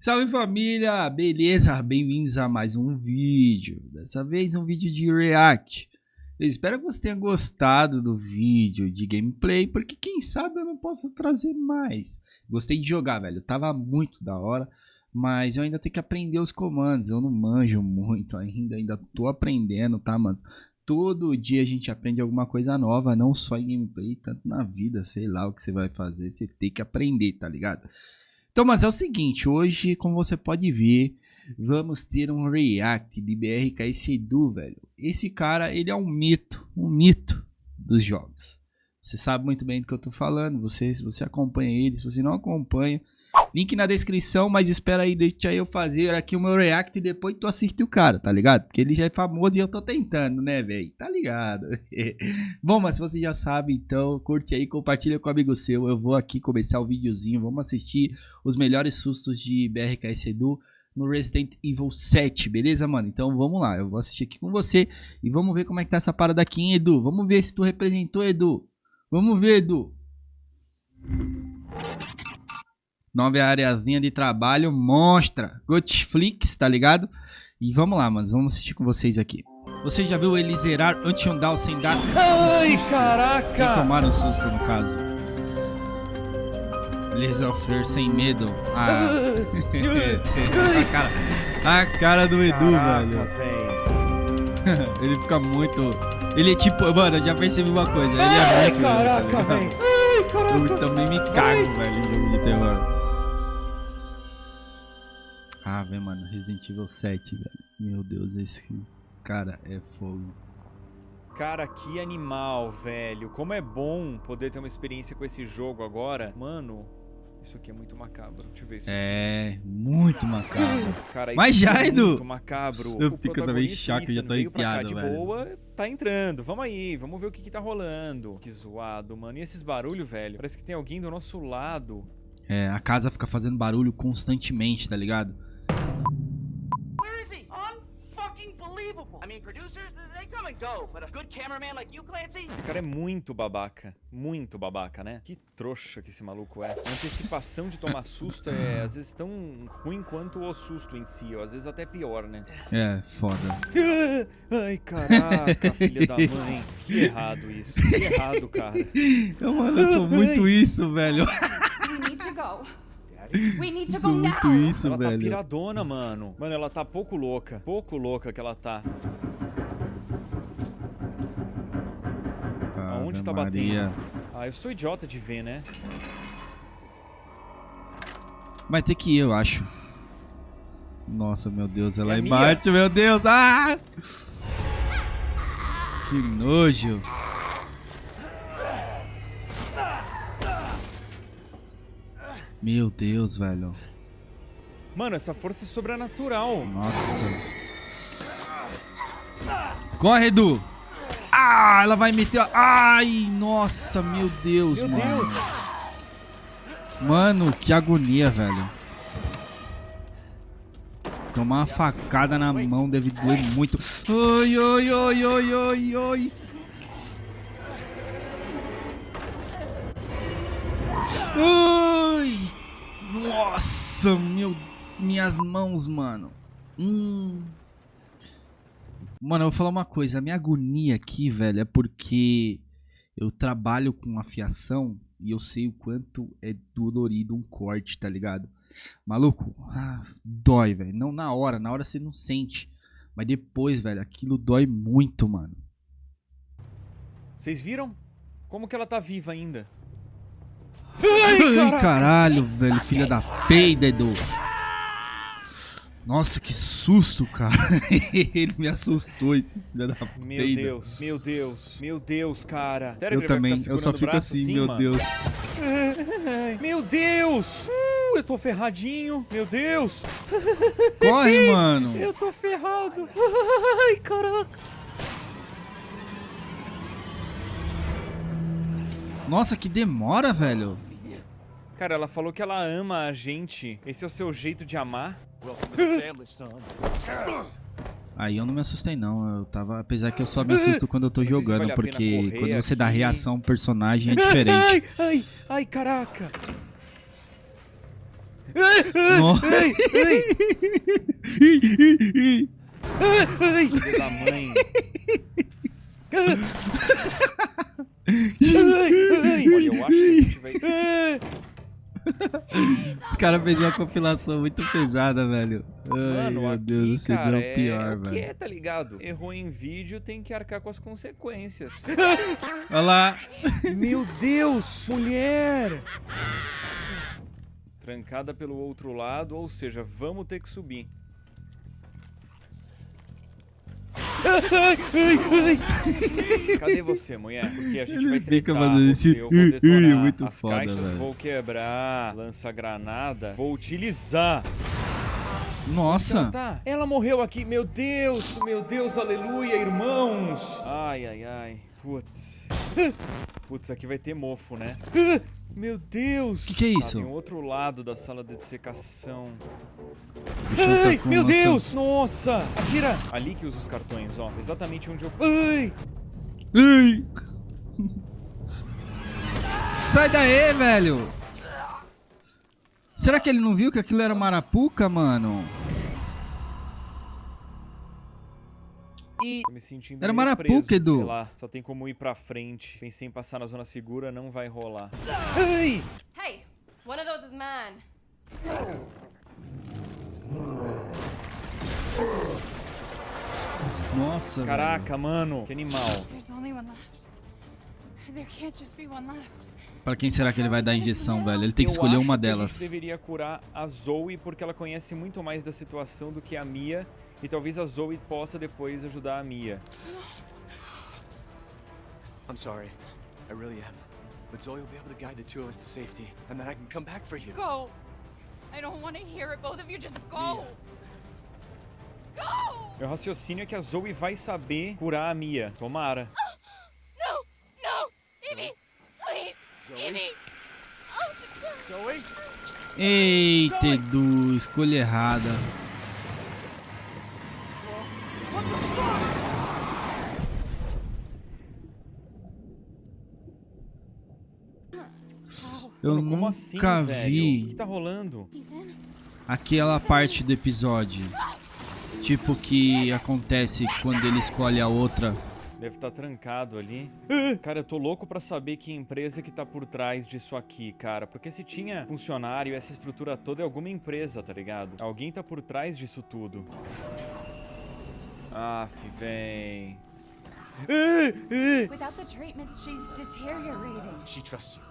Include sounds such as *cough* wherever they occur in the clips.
Salve família, beleza? Bem-vindos a mais um vídeo. Dessa vez um vídeo de react. Eu espero que você tenha gostado do vídeo de gameplay, porque quem sabe eu não posso trazer mais. Gostei de jogar, velho. Tava muito da hora, mas eu ainda tenho que aprender os comandos. Eu não manjo muito ainda, ainda tô aprendendo, tá, mano? Todo dia a gente aprende alguma coisa nova, não só em gameplay, tanto na vida, sei lá o que você vai fazer, você tem que aprender, tá ligado? Então, mas é o seguinte, hoje, como você pode ver, vamos ter um react de BRK Sedu, velho. Esse cara, ele é um mito, um mito dos jogos. Você sabe muito bem do que eu tô falando, você, se você acompanha ele, se você não acompanha, Link na descrição, mas espera aí, deixa eu fazer aqui o meu react e depois tu assiste o cara, tá ligado? Porque ele já é famoso e eu tô tentando, né, velho? Tá ligado? *laughs* Bom, mas se você já sabe, então curte aí, compartilha com um amigo seu. Eu vou aqui começar o videozinho, vamos assistir os melhores sustos de BRKS Edu no Resident Evil 7, beleza, mano? Então vamos lá, eu vou assistir aqui com você e vamos ver como é que tá essa parada aqui, hein, Edu? Vamos ver se tu representou, Edu. Vamos ver, Edu. Nova areazinha de trabalho, monstra. Gotflix, tá ligado? E vamos lá, mano. Vamos assistir com vocês aqui. Você já viu ele zerar Anti-Down sem dar Ai, um caraca! Sem tomar um susto, no caso. Ele sofrer sem medo. Ah. *laughs* a, cara, a cara do Edu, caraca, velho. *laughs* ele fica muito... Ele é tipo... Mano, eu já percebi uma coisa. Ele é Ai, muito... Caraca, tá velho. Ai, caraca. Eu também me cago, velho, em jogo de terror. Velho, mano, Resident Evil 7, velho. Meu Deus, esse cara é fogo. Cara, que animal, velho. Como é bom poder ter uma experiência com esse jogo agora. Mano, isso aqui é muito macabro. Deixa eu ver isso É, aqui. muito macabro. Cara, Mas já, é Edu! muito macabro. Eu o fico também chaco, já tô arrepiado, velho. boa, tá entrando. Vamos aí, vamos ver o que que tá rolando. Que zoado, mano. E esses barulhos, velho? Parece que tem alguém do nosso lado. É, a casa fica fazendo barulho constantemente, tá ligado? Esse cara é muito babaca. Muito babaca, né? Que trouxa que esse maluco é. A antecipação de tomar susto é às vezes tão ruim quanto o susto em si, ou às vezes até pior, né? É, foda. *laughs* Ai, caraca, filha da mãe. Que errado isso. Que errado, cara. Eu, mano, eu sou muito isso, velho. We need to go. We need to go muito now. isso, ela velho. tá piradona, mano. Mano, ela tá pouco louca. Pouco louca que ela tá. Aonde tá Maria. batendo? Ah, eu sou idiota de ver, né? Vai ter que ir, eu acho. Nossa, meu Deus, ela É bate, meu Deus. Ah! Que nojo. Meu Deus, velho. Mano, essa força é sobrenatural. Nossa. Corre, Edu. Ah, ela vai meter... Ai, nossa, meu Deus, Meu mano. Deus. Mano, que agonia, velho. Tomar uma facada na mão deve doer muito. Oi, oi, oi, oi, oi, oi. Ai! Nossa, meu, minhas mãos, mano. Hum. Mano, eu vou falar uma coisa. A minha agonia aqui, velho, é porque eu trabalho com afiação e eu sei o quanto é dolorido um corte, tá ligado? Maluco, ah, dói, velho. Não na hora, na hora você não sente. Mas depois, velho, aquilo dói muito, mano. Vocês viram? Como que ela tá viva ainda? Ai, caralho, velho, filha da peida, Edu. Nossa, que susto, cara. *laughs* Ele me assustou, esse filho da Meu peida. Deus, meu Deus, meu Deus, cara. Sério Eu também, eu só fico braço assim, meu mano? Deus. *laughs* Meu Deus! Uh, eu tô ferradinho. Meu Deus! *laughs* Corre, mano. Eu tô ferrado. Ai, caraca. Nossa, que demora, velho. Cara, ela falou que ela ama a gente. Esse é o seu jeito de amar? Aí eu não me assustei não, eu tava, apesar que eu só me assusto quando eu tô jogando, vale porque quando você dá reação ao personagem é *laughs* Ai, diferente. ai, ai, caraca. Nossa. Ai, ai, Ai, ai, filho da mãe. *laughs* Ai, ai. Olha, eu acho que a gente vai... Os caras fez uma compilação muito pesada, velho. Ai, Mano, meu aqui, Deus, você cara, é, pior, é o que velho. é, tá ligado? Errou em vídeo, tem que arcar com as consequências. *laughs* Olha lá. Meu Deus, mulher! Trancada pelo outro lado, ou seja, vamos ter que subir. Cadê você, mulher? Porque a gente Ele vai fazendo você, esse eu vou detonar muito as foda, caixas, velho. vou quebrar, lança-granada, vou utilizar. Nossa. Tá, ela morreu aqui, meu Deus, meu Deus, aleluia, irmãos. Ai, ai, ai, putz. Putz, aqui vai ter mofo, né? Meu Deus! Que que é Ah, isso? tem um outro lado da sala de dissecação. O tá Ai, com meu Deus! Nossa! Atira! Ali que usa os cartões, ó. Exatamente onde eu... Ai! Ai. Sai daí, velho. Será que ele não viu que aquilo era marapuca, mano? E... Tô me sentindo Era Marapuca, Edu. Sei lá, só tem como ir pra frente. Pensei em passar na zona segura, não vai rolar. Ai! Hey, one of those is mine. Nossa, Caraca, mano. Que animal. There's only one left. Pra quem será que ele vai dar injeção, velho? Ele tem que Eu escolher uma que A delas. gente deveria curar a Zoe porque ela conhece muito mais da situação do que a Mia. E talvez a Zoe possa depois ajudar a Mia. I'm sorry. I really am. But Zoe will be able to guide the two of us to safety, and then I can come back for you. Go. I don't want to hear it. Both of you just go. Go. Meu raciocínio é que a Zoe vai saber curar a Mia. Tomara. No, no, Evie, please, Evie. Oh, Zoe? Eita, Edu, escolha errada. Eu Mano, nunca assim, velho? O que, vi tá rolando? Aquela parte do episódio. Tipo que acontece quando ele escolhe a outra. Deve estar trancado ali. Cara, eu tô louco pra saber que empresa que tá por trás disso aqui, cara. Porque se tinha funcionário, essa estrutura toda é alguma empresa, tá ligado? Alguém tá por trás disso tudo. Aff. Ah, ah. Without the treatments, she's deteriorating. She trusts you.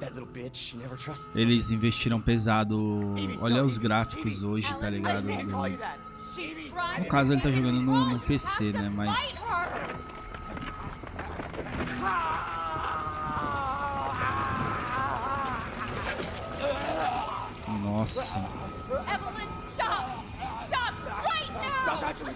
That little bitch, she never trusted Eles investiram pesado. Olha os gráficos hoje, tá ligado? No caso, ele tá jogando no, no PC, né? Mas. Nossa. Evelyn, stop! Stop right now! Don't touch me!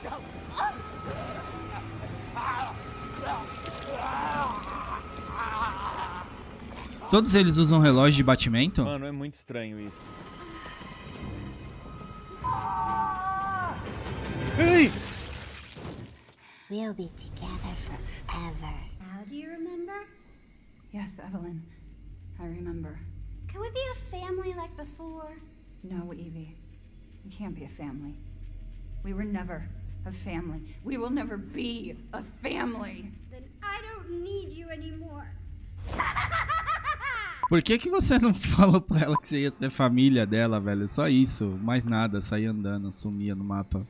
Todos eles usam relógio de batimento? Mano, é muito estranho isso. Ei! We'll be together forever. Now do you remember? Yes, Evelyn. I remember. Can we be a family like before? No, Evie. We can't be a family. We were never a family. We will never be a family. Then I don't need you anymore. *laughs* Por que, que você não *laughs* falou pra ela que você ia ser família dela, velho? Só isso, mais nada, sair andando, sumia no mapa.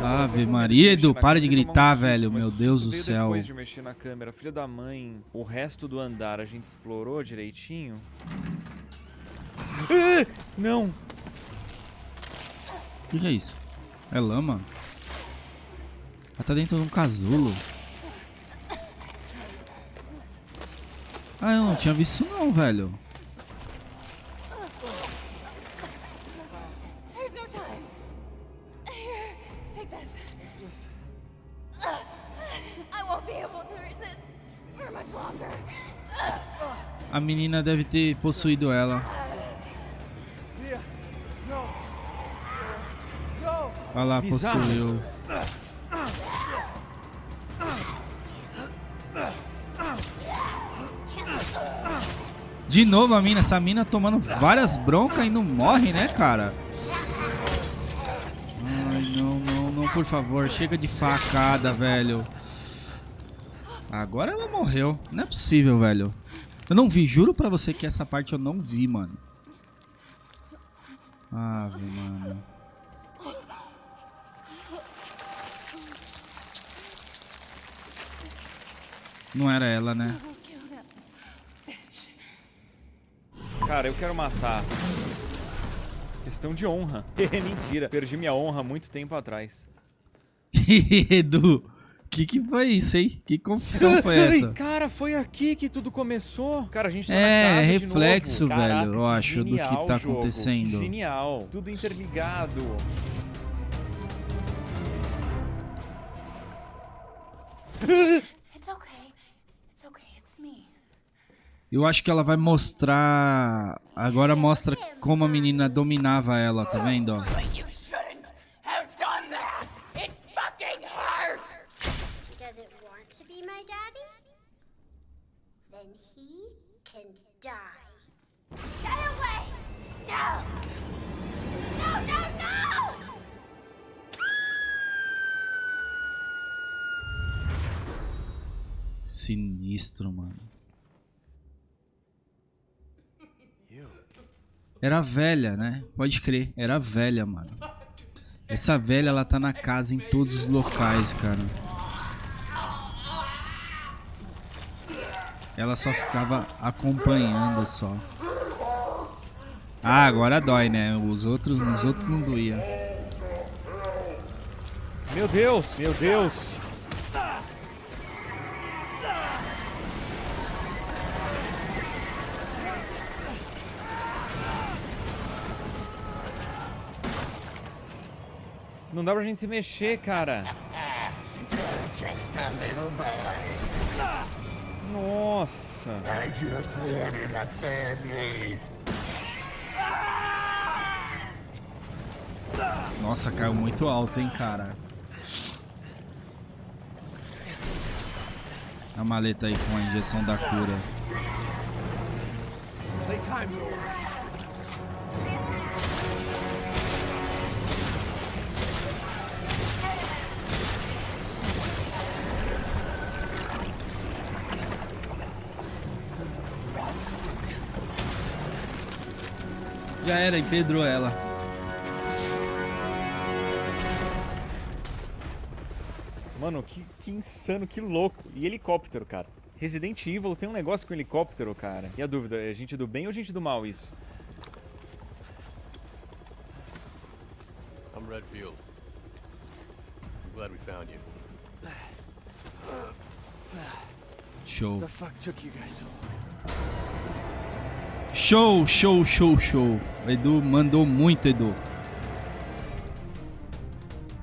Ave Maria, Edu, para de gritar, velho, meu Deus do céu. Depois de mexer na câmera, filha da mãe, o resto do andar a gente explorou direitinho? Ah, Não! O que, que é isso? É lama? Ela tá dentro de um casulo. Ah, eu não tinha visto isso não, velho. Menina deve ter possuído ela. Olha lá, possuiu. De novo a mina, essa mina tomando várias broncas e não morre, né, cara? Ai, não, não, não, por favor, chega de facada, velho. Agora ela morreu. Não é possível, velho. Eu não vi, juro pra você que essa parte eu não vi, mano. Ave, mano. Não era ela, né? Cara, eu quero matar. Questão de honra. *laughs* Mentira, perdi minha honra há muito tempo atrás. *laughs* Edu, que que foi isso, hein? Que confusão *laughs* foi Ai, essa? Cara, foi aqui que tudo começou. Cara, a gente tá É, na casa de reflexo, novo. Caraca, velho, eu acho, do que tá jogo, acontecendo. Que genial. Tudo interligado. *laughs* It's okay. It's okay. It's me. Eu acho que ela vai mostrar. Agora mostra como a menina dominava ela, tá vendo? Can die. Stay away! No! No, no, no! Sinistro, mano. Era velha, né? Pode crer, era velha, mano. Essa velha, ela tá na casa em todos os locais, cara. Ela só ficava acompanhando só. Ah, agora dói, né? Os outros, nos outros não doía. Meu Deus, meu Deus. Não dá pra gente se mexer, cara. Nossa. Nossa, caiu muito alto, hein, cara. A maleta aí com a injeção da cura. Já era, empedrou ela. Mano, que, que insano, que louco. E helicóptero, cara. Resident Evil tem um negócio com helicóptero, cara. E a dúvida, é gente do bem ou gente do mal isso? I'm Redfield. I'm glad we found you. Show. The fuck took you guys so long? Show, show, show, show. O Edu mandou muito, Edu.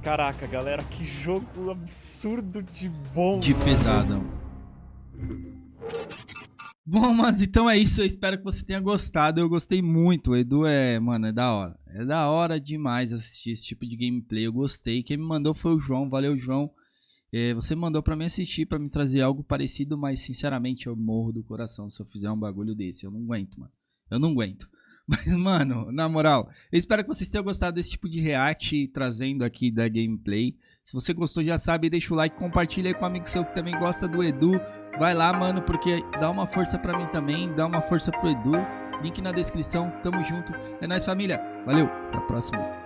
Caraca, galera, que jogo absurdo de bom. De mano. pesadão. Bom, mas então é isso. Eu espero que você tenha gostado. Eu gostei muito. O Edu é, mano, é da hora. É da hora demais assistir esse tipo de gameplay. Eu gostei. Quem me mandou foi o João. Valeu, João. É, você mandou pra mim assistir, pra me trazer algo parecido, mas sinceramente eu morro do coração se eu fizer um bagulho desse. Eu não aguento, mano. Eu não aguento. *laughs* Mas, mano, na moral, eu espero que vocês tenham gostado desse tipo de react trazendo aqui da gameplay. Se você gostou, já sabe, deixa o like, compartilha aí com um amigo seu que também gosta do Edu. Vai lá, mano, porque dá uma força pra mim também, dá uma força pro Edu. Link na descrição, tamo junto. É nóis, família. Valeu, até a próxima.